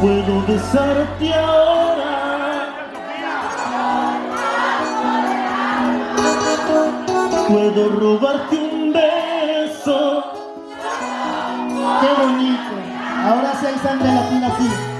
puedo besarte ahora. Puedo robarte un beso. Qué bonito. Ahora sí hay sangre latina aquí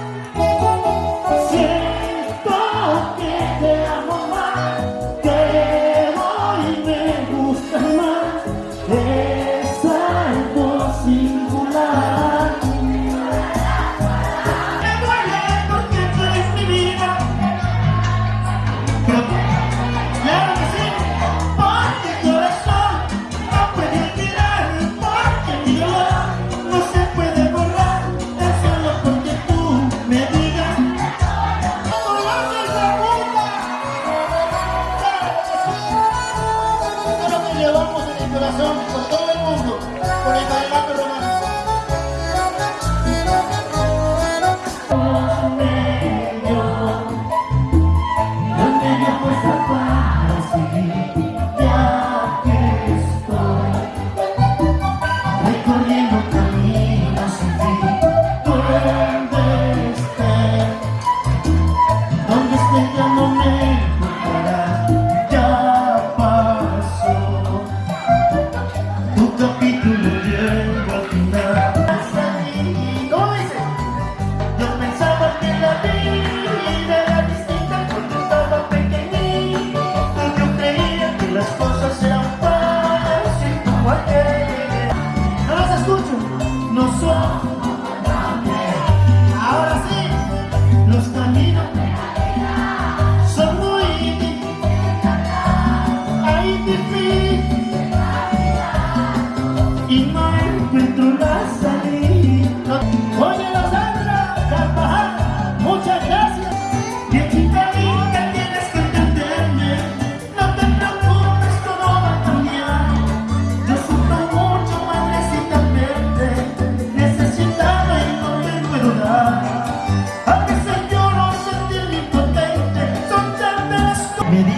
llevamos en el corazón con todo el mundo, porque además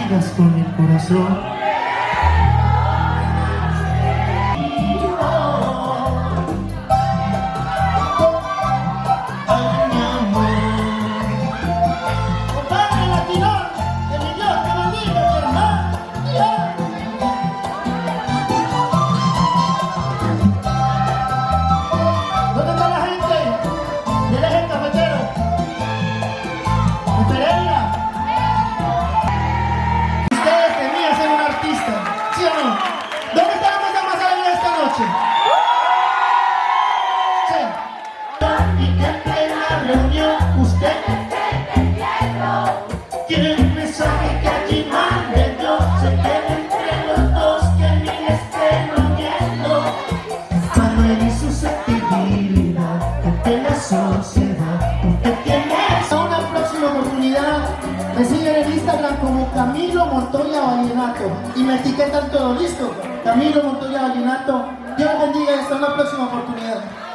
con el corazón. y qué pena reunió ustedes se metieron tienen mensaje que allí mande yo se queda entre los dos que ni estén reuniendo Manuel y susceptibilidad ante la sociedad usted una próxima oportunidad me siguen en Instagram como Camilo Montoya Vallenato y me etiquetan todo listo Camilo Montoya Vallenato Dios bendiga y hasta una próxima oportunidad